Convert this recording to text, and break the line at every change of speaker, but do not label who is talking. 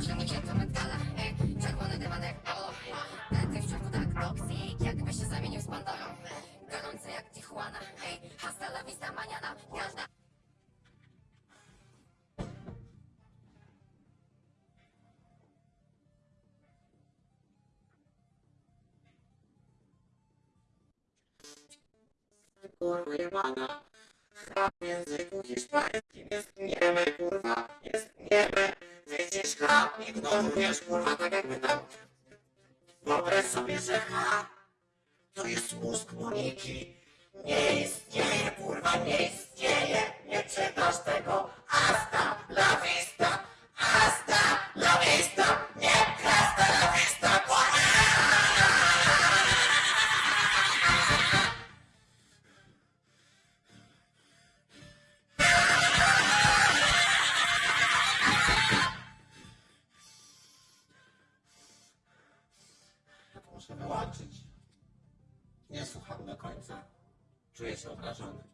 Silniki to metala, ej, czerwony dywan w środku tak toksik, jakby się zamienił z Pandorą Gorący jak Tijuana, ej, hasta la vista mañana Każda
kurwa jebana. W języku hiszpańskim jest niemy. Chrap, ignorujesz, kurwa, tak jakby tam... Wyobraź sobie, że H to jest mózg Moniki. Nie istnieje, muszę wyłączyć. Nie słucham do końca. Czuję się obrażony.